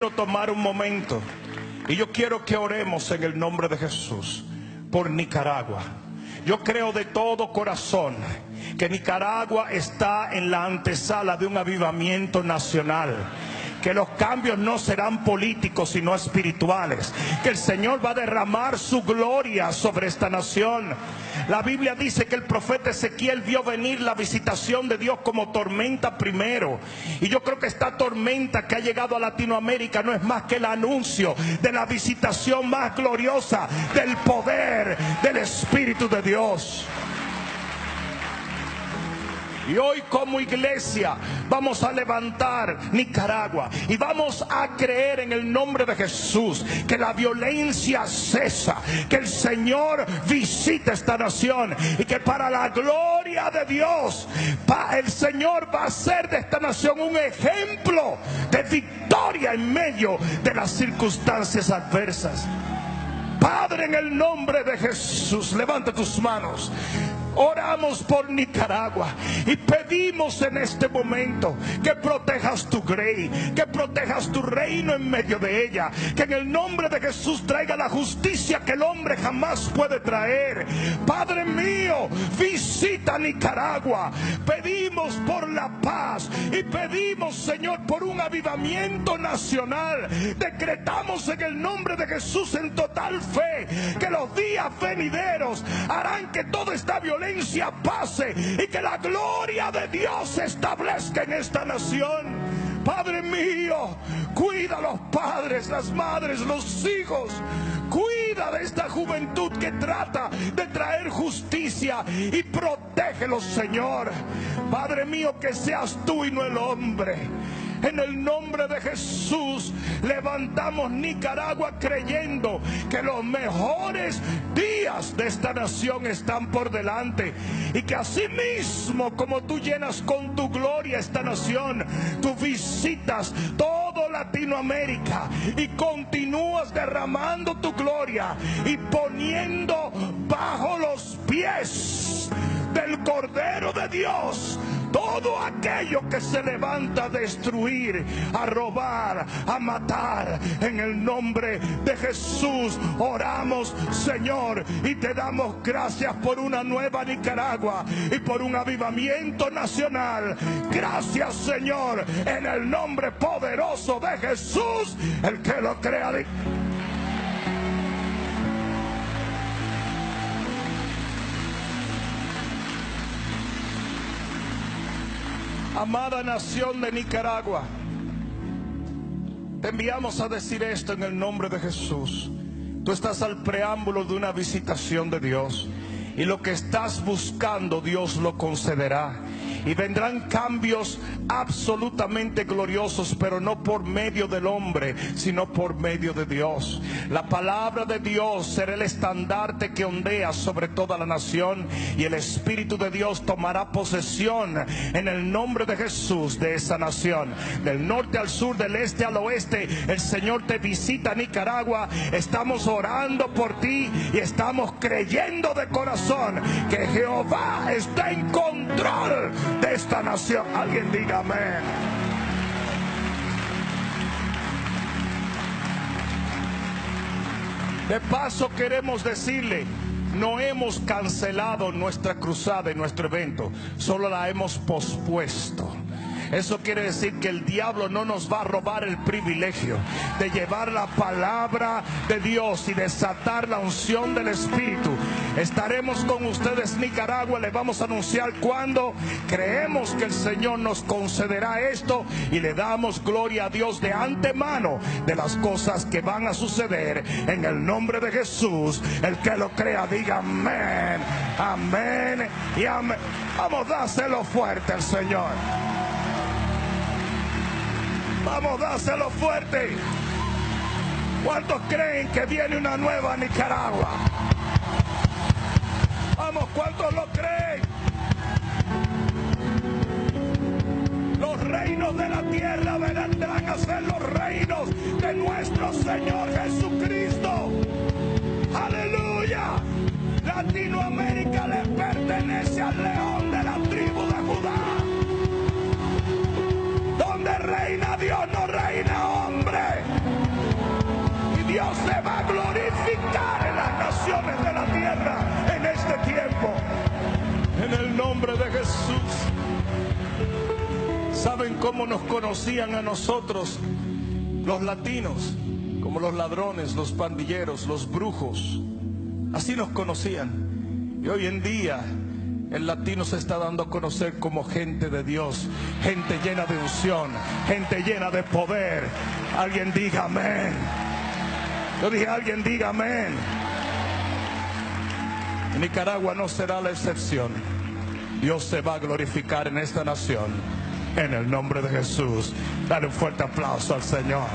quiero tomar un momento y yo quiero que oremos en el nombre de Jesús por Nicaragua. Yo creo de todo corazón que Nicaragua está en la antesala de un avivamiento nacional que los cambios no serán políticos sino espirituales, que el Señor va a derramar su gloria sobre esta nación. La Biblia dice que el profeta Ezequiel vio venir la visitación de Dios como tormenta primero. Y yo creo que esta tormenta que ha llegado a Latinoamérica no es más que el anuncio de la visitación más gloriosa del poder del Espíritu de Dios. Y hoy como iglesia vamos a levantar Nicaragua y vamos a creer en el nombre de Jesús que la violencia cesa, que el Señor visita esta nación y que para la gloria de Dios el Señor va a hacer de esta nación un ejemplo de victoria en medio de las circunstancias adversas. Padre, en el nombre de Jesús, levanta tus manos. Oramos por Nicaragua y pedimos en este momento que protejas tu grey, que protejas tu reino en medio de ella, que en el nombre de Jesús traiga la justicia que el hombre jamás puede traer. Padre mío, visita Nicaragua. Pedimos por la paz y pedimos, Señor, por un avivamiento nacional. Decretamos en el nombre de Jesús en total fe que los días venideros harán que toda esta violencia pase y que la gloria de Dios se establezca en esta nación. Padre mío, cuida a los padres, las madres, los hijos. Cuida de esta juventud que trata de traer justicia y protégelos, Señor. Padre mío, que seas tú y no el hombre. En el nombre de Jesús levantamos Nicaragua creyendo que los mejores días de esta nación están por delante y que así mismo como tú llenas con tu gloria esta nación, tú visitas todo Latinoamérica y continúas derramando tu gloria y poniendo bajo los pies del Cordero de Dios todo aquello que se levanta a destruir, a robar, a matar, en el nombre de Jesús oramos, Señor, y te damos gracias por una nueva Nicaragua y por un avivamiento nacional. Gracias, Señor, en el nombre poderoso de Jesús, el que lo crea. Amada nación de Nicaragua, te enviamos a decir esto en el nombre de Jesús. Tú estás al preámbulo de una visitación de Dios y lo que estás buscando Dios lo concederá y vendrán cambios absolutamente gloriosos, pero no por medio del hombre, sino por medio de Dios. La palabra de Dios será el estandarte que ondea sobre toda la nación y el Espíritu de Dios tomará posesión en el nombre de Jesús de esa nación. Del norte al sur, del este al oeste, el Señor te visita Nicaragua. Estamos orando por ti y estamos creyendo de corazón que Jehová está en control esta nación. Alguien diga. De paso queremos decirle, no hemos cancelado nuestra cruzada y nuestro evento, solo la hemos pospuesto. Eso quiere decir que el diablo no nos va a robar el privilegio de llevar la palabra de Dios y desatar la unción del Espíritu. Estaremos con ustedes Nicaragua, les vamos a anunciar cuando creemos que el Señor nos concederá esto y le damos gloria a Dios de antemano de las cosas que van a suceder en el nombre de Jesús. El que lo crea diga amén, amén y amén. Vamos, dáselo fuerte al Señor. Vamos, dáselo fuerte. ¿Cuántos creen que viene una nueva Nicaragua? Vamos, ¿cuántos lo creen? Los reinos de la tierra vendrán a cómo nos conocían a nosotros los latinos? Como los ladrones, los pandilleros, los brujos. Así nos conocían. Y hoy en día el latino se está dando a conocer como gente de Dios, gente llena de unción, gente llena de poder. Alguien diga amén. Yo dije, alguien diga amén. Nicaragua no será la excepción. Dios se va a glorificar en esta nación. En el nombre de Jesús. Dale un fuerte aplauso al Señor.